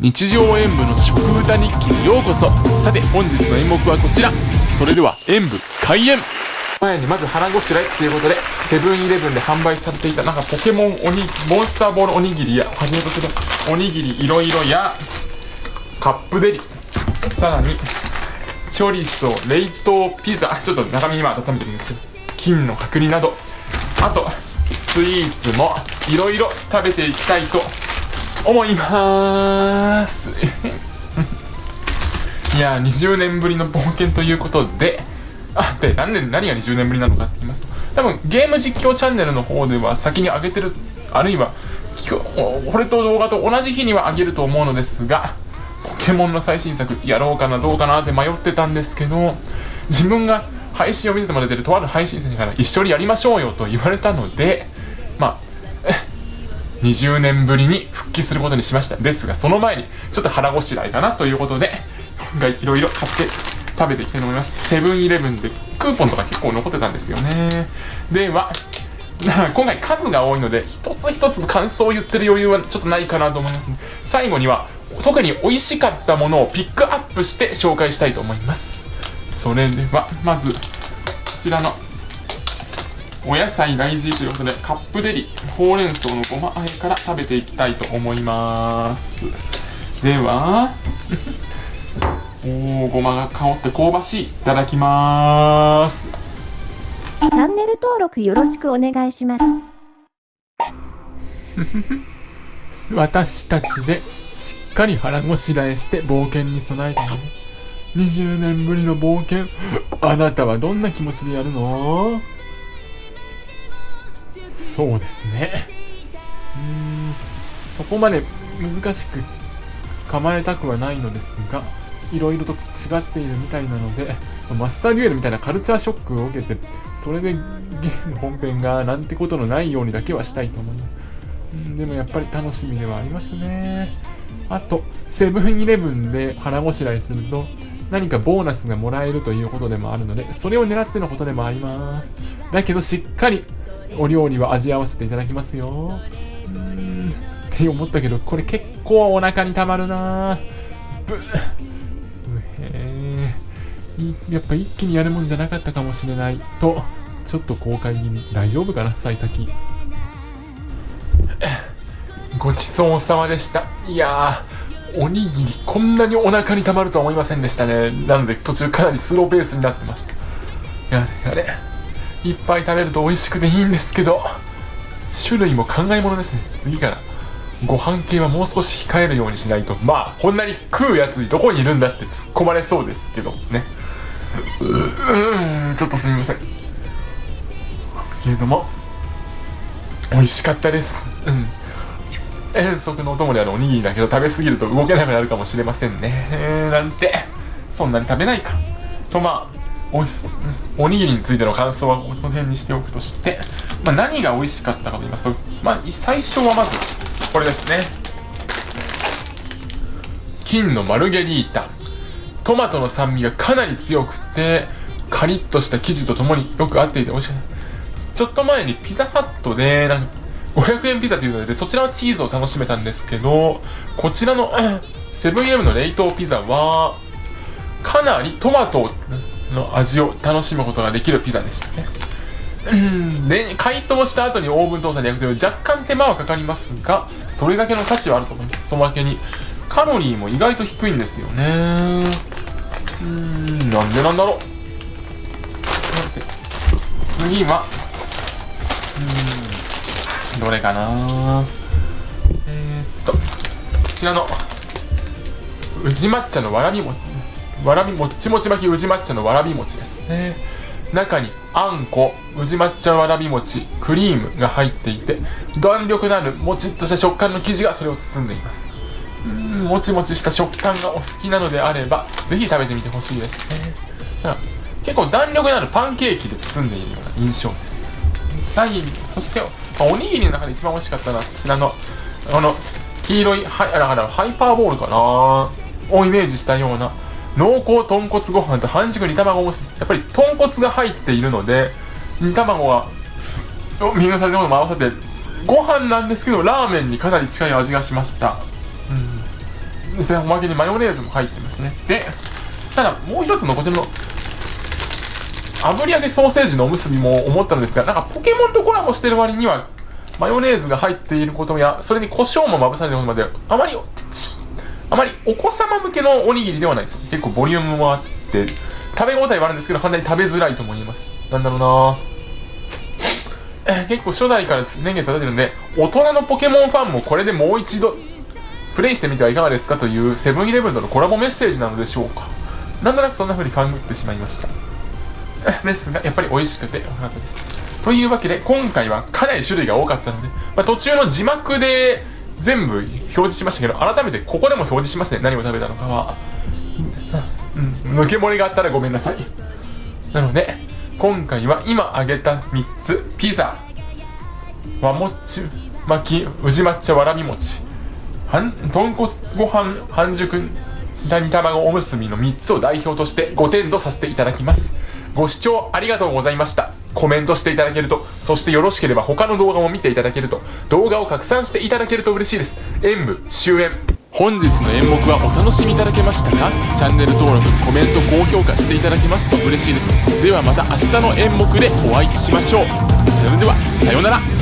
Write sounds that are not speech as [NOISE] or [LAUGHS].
日常演舞の食歌日記にようこそ。さて本日の演目はこちら。それでは演舞開演。前にまず腹ごしらえっていうことでセブンイレブンで販売されていたなんかポケモンおにモンスターボールおにぎりやはじめとするおにぎりいろいろやカップデリ。さらにチョリソ冷凍ピザ。ちょっと中身今温めてるんですけど金の角煮など。あとスイーツもいろいろ食べていきたいと思います。[LAUGHS] いや20年ぶりの冒険ということで。あでなんで何が20年ぶりなのかって言いますと。多分ゲーム実況チャンネルの方では先に上げてるあるいはこれと動画と同じ日には上げると思うのですがポケモンの最新作やろうかなどうかなって迷ってたんですけど自分が配信を見せてもらってるとある配信者から一緒にやりましょうよと言われたので20年ぶりに復帰することにしました。ですがその前にちょっと腹ごしらえかなということで今回いろいろ買って食べていきたいと思います。セブンイレブンでクーポンとか結構残ってたんですよね。では今回数が多いので一つ一つ感想を言ってる余裕はちょっとないかなと思います、ね、最後には特に美味しかったものをピックアップして紹介したいと思います。それではまずこちらのお野菜大事ということでカップデリほうれん草のごまあえから食べていきたいと思います。では [LAUGHS] おおごまが香って香ばしい。いただきます。チャンネル登録よろしくお願いします。[LAUGHS] 私たちでしっかり腹ごしらえして冒険に備えたいね20年ぶりの冒険。[LAUGHS] あなたはどんな気持ちでやるの？そうですね。うん。そこまで難しく構えたくはないのですがいろいろと違っているみたいなのでマスターデュエルみたいなカルチャーショックを受けてそれでゲーム本編がなんてことのないようにだけはしたいと思います。うんでもやっぱり楽しみではありますね。あとセブンイレブンで腹ごしらえすると何かボーナスがもらえるということでもあるのでそれを狙ってのことでもあります。だけどしっかりお料理は味合わせていただきますよ。って思ったけどこれ結構お腹にたまるな。ブへやっぱ一気にやるもんじゃなかったかもしれない。とちょっと後悔気味。大丈夫かな？幸先。ごちそうさまでした。いやおにぎりこんなにお腹にたまるとは思いませんでしたね。なので途中かなりスローペースになってました。やれやれ。いっぱい食べると美味しくていいんですけど種類も考えものですね。次から。ご飯系はもう少し控えるようにしないと。まあこんなに食うやつにどこにいるんだって突っ込まれそうですけどね。うーんちょっとすみません。けれども美味しかったです。うん。遠足のお供であるおにぎりだけど食べ過ぎると動けなくなるかもしれませんね。なんて。そんなに食べないか。とまあおいおにぎりについての感想はこの辺にしておくとして、まあ、何が美味しかったかと言いますと、まあ、最初はまずこれですね。金のマルゲリータ。トマトの酸味がかなり強くてカリッとした生地とともによく合っていて美味しかったちょっと前にピザハットでなんか500円ピザというのでそちらのチーズを楽しめたんですけどこちらのセブンイレブンの冷凍ピザはかなりトマトをの味を楽しむことができるピザでしたね。で解凍した後にオーブントースターで焼くという若干手間はかかりますがそれだけの価値はあると思います。そのわけにカロリーも意外と低いんですよね。うんなんでなんだろう。次はうんどれかな。えー、っとこちらの宇治抹茶のわらび餅。わらびもちもち巻き宇治抹茶のわらび餅です。ね。中にあんこ宇治抹茶わらび餅クリームが入っていて弾力のあるもちっとした食感の生地がそれを包んでいます。うんもちもちした食感がお好きなのであればぜひ食べてみてほしいです。ね。結構弾力のあるパンケーキで包んでいるような印象です。最後にそしておにぎりの中で一番美味しかったのはこちらのこの黄色いはあらハイパーボールかな。をイメージしたような濃厚豚骨ご飯と半熟煮卵もやっぱり豚骨が入っているので煮卵はミングされたものも合わせてご飯なんですけどラーメンにかなり近い味がしました、うん、ですねおまけにマヨネーズも入ってますね。でただもう一つのこちらの炙り揚げソーセージのおむすびも思ったのですがなんかポケモンとコラボしてる割にはマヨネーズが入っていることやそれに胡椒もまぶされることまであまりあまりお子様向けのおにぎりではないです。結構ボリュームもあって食べ応えはあるんですけど反対に食べづらいと思いますなんだろうな。え結構初代から年月経てるんで大人のポケモンファンもこれでもう一度プレイしてみてはいかがですか？というセブンイレブンとのコラボメッセージなのでしょうか。なんとなくそんな風に勘ぐってしまいました。ですがやっぱり美味しくてよかったです。というわけで今回はかなり種類が多かったので、まあ、途中の字幕で全部示しましたけど改めてここでも表示しますね。何を食べたのかは、うん、抜け漏れがあったらごめんなさい。なので今回は今挙げた3つ。ピザ。和もち巻き宇治抹茶わらび餅。ん豚骨ご飯半熟煮卵おむすびの3つを代表として5点とさせていただきます。ご視聴ありがとうございました。コメントしていただけるとそしてよろしければ他の動画も見ていただけると動画を拡散していただけると嬉しいです。演舞終演。本日の演目はお楽しみいただけましたか？チャンネル登録コメント高評価していただけますと嬉しいです。ではまた明日の演目でお会いしましょう。それではさようなら。